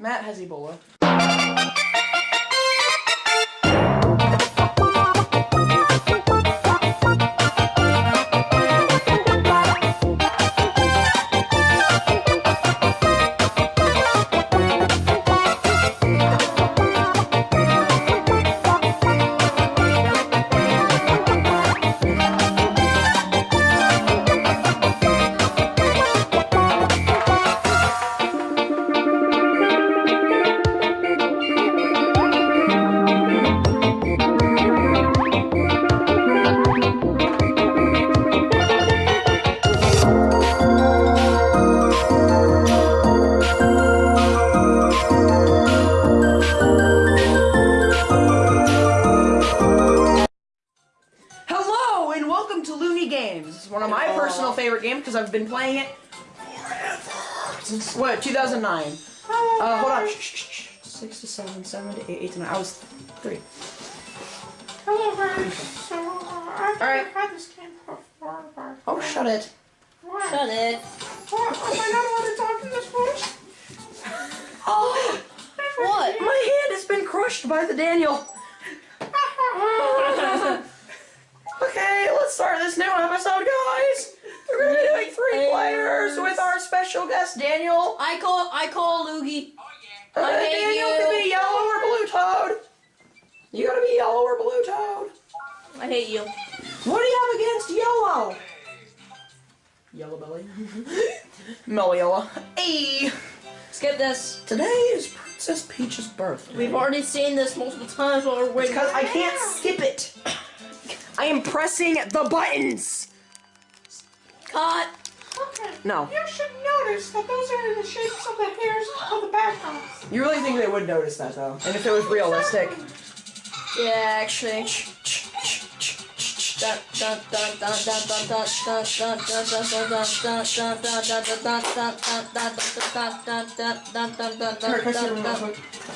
Matt has Ebola. Because I've been playing it forever. Since what, 2009? Uh, hold on. Shh, shh, shh. Six to seven, seven to eight, eight to nine. I was three. Hello, guys. So, uh, I've Alright. had this game before, but Oh, shut it. what? Shut it. What? Am I not allowed to talk in this voice? Oh, What? my hand has been crushed by the Daniel. Okay, let's start this new episode, guys. We're gonna be doing three players with our special guest Daniel. I call I call Loogie. Uh, I hate Daniel you. can be yellow or blue toad. You gotta be yellow or blue toad. I hate you. What do you have against yellow? Yellow belly. Mellow yellow. Hey! Skip this. Today is Princess Peach's birthday. We've already seen this multiple times while we're waiting. Because I can't skip it. I am pressing the buttons. Cut! Okay. No. You should notice that those are in the shapes of the hairs of the backgrounds. You really think they would notice that, though? And if it was realistic. Yeah, actually.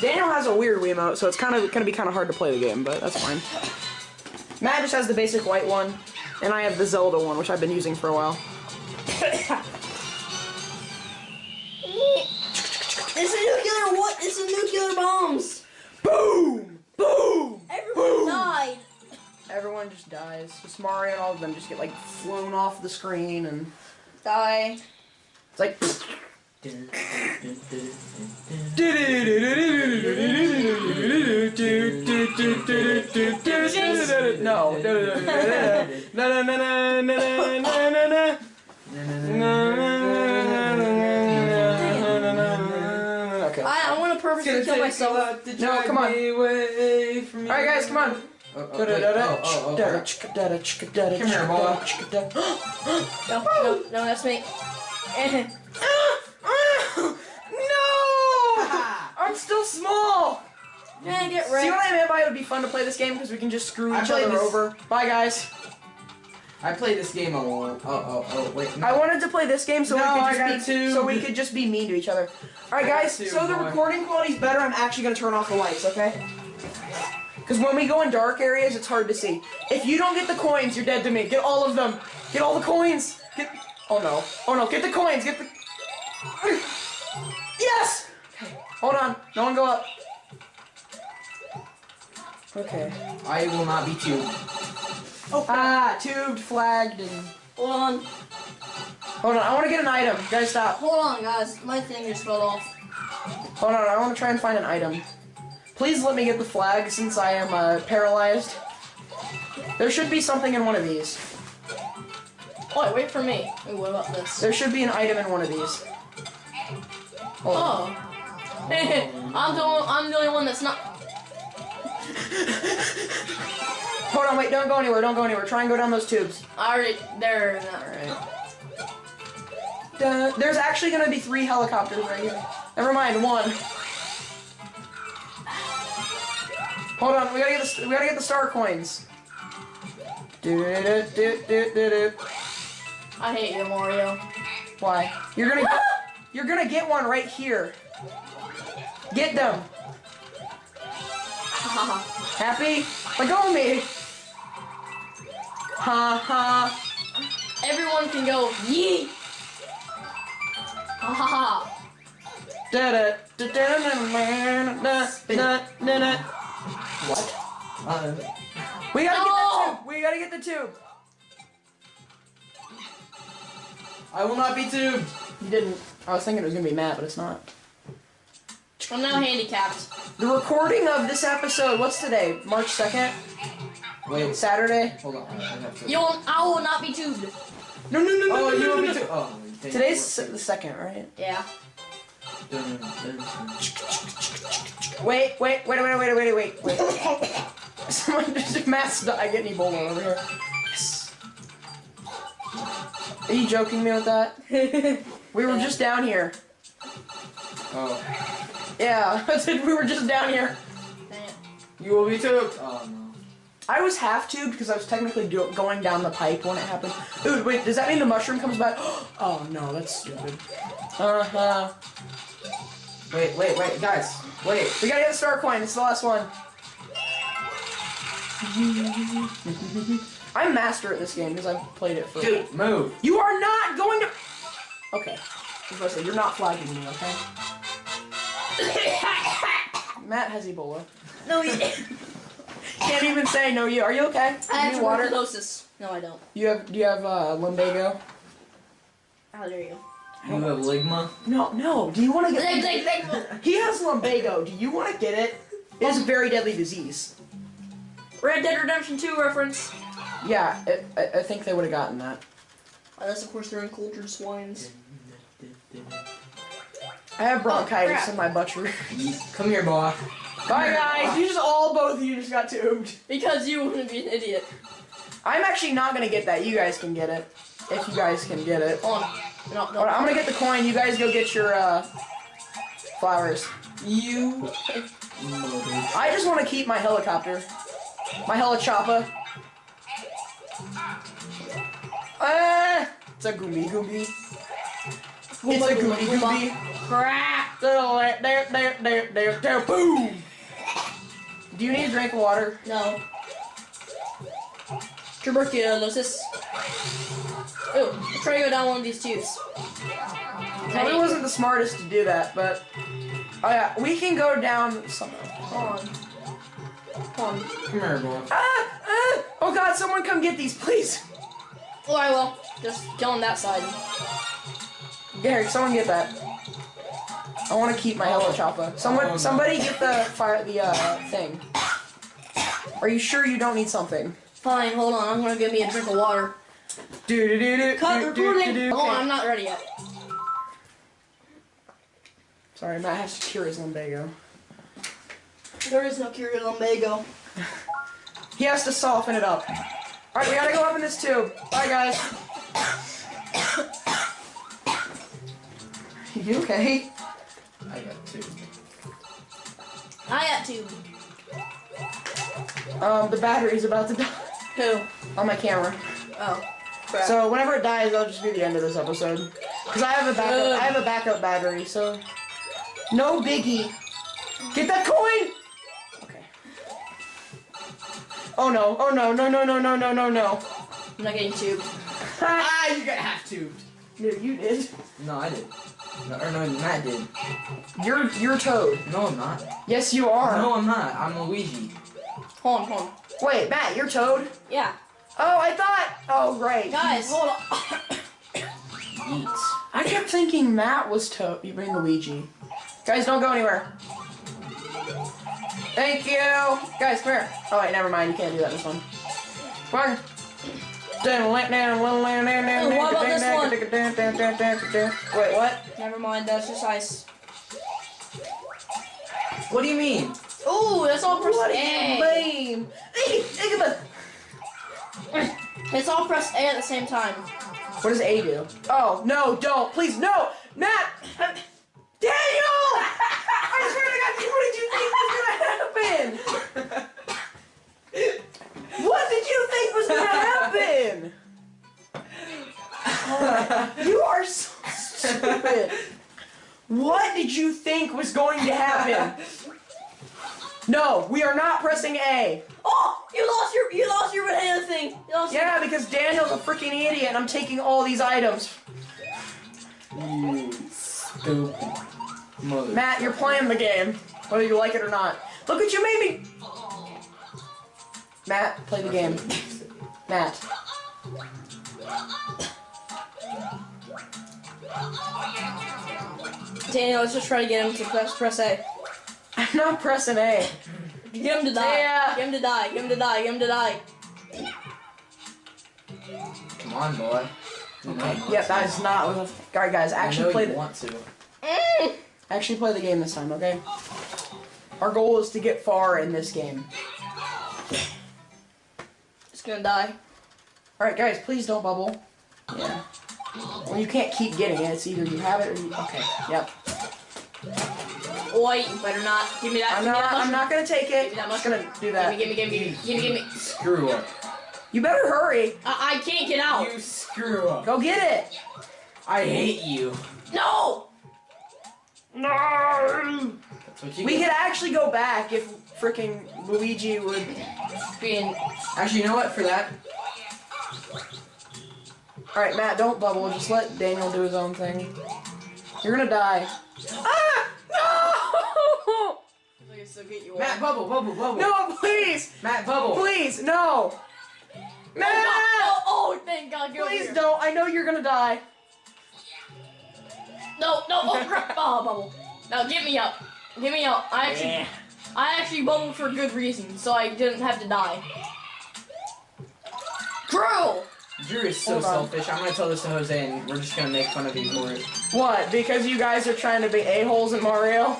Daniel has a weird Wiimote, so it's kind of gonna be kind of hard to play the game, but that's fine. Matt just has the basic white one and I have the Zelda one, which I've been using for a while. It's a nuclear what? It's a nuclear bombs. Boom! Boom! Everyone Boom. died. Everyone just dies. Just Mario and all of them just get like flown off the screen, and Die. it's like. No. Okay. I, I want to purposely kill myself. No, come on. Away from All right, guys, come on. Oh, oh, wait. oh, oh, oh, crap. Come here, boy. No, no, no, that's me. No! I'm still small. Man, get See ready. what I meant by it would be fun to play this game because we can just screw I each played other this- over. Bye, guys. I played this game a lot. Oh, uh, oh, uh, oh, uh, wait. No. I wanted to play this game so No, we could just be two. so we could just be mean to each other. All right, guys. two, so the boy. recording quality's better. I'm actually gonna turn off the lights, okay? Because when we go in dark areas, it's hard to see. If you don't get the coins, you're dead to me. Get all of them. Get all the coins. Get. Oh no. Oh no. Get the coins. Get the. Yes. Okay. Hold on. No one go up. Okay. I will not be tubed. Ah, tubed, flagged, and. Hold on. Hold on. I want to get an item. Guys, stop. Hold on, guys. My thing just fell off. Hold on, I want to try and find an item. Please let me get the flag since I am uh, paralyzed. There should be something in one of these. Wait, wait for me. Wait, what about this? There should be an item in one of these. Hold on. Oh. I'm the I'm the only one that's not. Hold on, wait, don't go anywhere, don't go anywhere. Try and go down those tubes. I already there. Alright. Duh, there's actually gonna be three helicopters right here. Never mind, one. Hold on, we gotta get the we gotta get the star coins. Do-do-do-do-do-do. I hate you, Mario. Why? You're gonna get, you're gonna get one right here. Get them. Happy? Megumi! Ha ha. Everyone can go yee! Ha ha ha. Da da da da da da da da What? Uh, we gotta no! get the tube! We gotta get the tube! I will not be tubed! You didn't. I was thinking it was gonna be Matt, but it's not. I'm now handicapped. The recording of this episode. What's today? March second, Wait, Saturday. hold on. I have to. You will, I will not be tubed. No, no, no, Oh, no, oh, you no, want no, me no. Oh. Today's the second, right? Yeah. Wait, wait, wait, wait, wait, wait, wait, wait. Someone just Matt's I get Ebola over here. Yes. Are you joking me with that? We were just down here. Oh. Yeah, I said we were just down here. You will be too. Oh no. I was half tubed because I was technically do- going down the pipe when it happened. Ooh, wait, does that mean the mushroom comes back? Oh no, that's stupid. Uh huh. Wait, wait, wait, guys. Wait. We gotta get the star coin. It's the last one. I'm master at this game because I've played it for. Dude, move. You are not going to. Okay. I was about to say, you're not flagging me, okay? Matt has Ebola. No, you. Can't even say no. You are you okay? I You have need water? tuberculosis. No, I don't. You have? Do you have uh, lumbago? How dare you? You have ligma. No, no. Do you want to Like, get? like, like, He has lumbago. Do you want to get it? It is a very deadly disease. Red Dead Redemption 2 reference. Yeah, it, I, I think they would have gotten that. Unless, of course, they're uncultured swines. I have bronchitis crap. in my butcher. Come here, boy. Bye guys. You just all both of you just got tubed. Because you want to be an idiot. I'm actually not gonna get that. You guys can get it. If you guys can get it. Hold on. No, no. Alright, I'm gonna get the coin. You guys go get your uh, flowers. You. I just want to keep my helicopter. My helichopper. Ah! It's a goomby goomby. It's a Goomba, goomby goomba, goomby. Crap. There, there, there, there, there, there, boom! Do you need a drink of water? No. Tuberculosis. Ooh, I'm to go down one of these tubes. Probably wasn't the smartest to do that, but oh yeah, we can go down somehow. Hold on. Hold on. Come here, boy. Ah! Ah! Oh god, someone come get these, please! Oh, I will. Just go on that side. Gary, someone get that. I want to keep my hello choppa. Someone, Oh, no. somebody get the fire, the uh thing. Are you sure you don't need something? Fine, hold on. I'm gonna give me a drink of water. Do do do do. Cut do, recording. do, do. Hold on, I'm not ready yet. Sorry, Matt has to cure his lumbago. There is no cure to lumbago. He has to soften it up. All right, we gotta go up in this tube. Bye, guys. You okay? I got two. I got two. Um, the battery's about to die Who? on my camera. Oh. Crap. So whenever it dies, that'll just be the end of this episode. Cause I have a backup. I have a backup battery. So no biggie. Get that coin. Okay. Oh no! Oh no! No! No! No! No! No! No! No! I'm not getting tubed. Ah, you got half tubed. No, you did. No, I did. No, or no, Matt did. You're you're Toad. No, I'm not. Yes, you are. No, I'm not. I'm Luigi. Hold on, hold on. Wait, Matt, you're Toad. Yeah. Oh, I thought. Oh, great. Guys, hold on. Eat. I kept thinking Matt was Toad. You mean Luigi? Guys, don't go anywhere. Thank you. Guys, come here. Oh wait, never mind. You can't do that this one. Come on. Wait, what about this one? Wait, what? Never mind, that's just ice. What do you mean? Oh, that's all pressed What A. lame. It's all pressed A at the same time. What does A do? Oh, no, don't. Please, no. Matt. Daniel! I swear to God, what did you think was gonna happen? What did you think was gonna you are so stupid. What did you think was going to happen? No, we are not pressing A. Oh, you lost your you lost your banana thing. You lost Yeah, because Daniel's a freaking idiot and I'm taking all these items. You stupid. mode. Matt, you're playing the game, whether you like it or not. Look what you made me. Matt, play the game. Matt. Daniel, let's just try to get him to press press A. I'm not pressing A. Get him to die. Yeah. Get him to die. Get him to die. Get him to die. Come on, boy. Okay. Yeah, that is not. All right, guys, I actually know play you the want to. Mm. actually play the game this time, okay? Our goal is to get far in this game. It's gonna die. All right, guys, please don't bubble. Yeah. Well, you can't keep getting it. It's either you have it or you. Okay. Yep. Oi, you better not. Give me that. I'm give me not. that I'm not gonna take Give it. me that I'm just mushroom. gonna do that. Gimme, gimme, gimme, gimme, gimme, gimme. Screw up. You better hurry. I, I can't get out. You screw up. Go get it. I hate you. No! No. That's what you We get. could actually go back if freaking Luigi would. Being Actually, you know what? For that, All right, Matt, don't bubble. Just let Daniel do his own thing. You're gonna die. Ah! No! I can still get you. Matt, bubble, bubble, bubble. No, please, Matt, bubble. please, no. Oh, Matt, God. oh, oh, thank God. Get please don't. I know you're gonna die. No, no, oh crap! Oh, bubble. Now get me up. Get me up. I actually, I actually bubbled for good reason, so I didn't have to die. Cruel. Drew is so Hold on. selfish. I'm gonna tell this to Jose, and we're just gonna make fun of you for it. What? Because you guys are trying to be a holes in Mario? All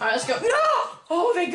right, let's go. No! Oh, they.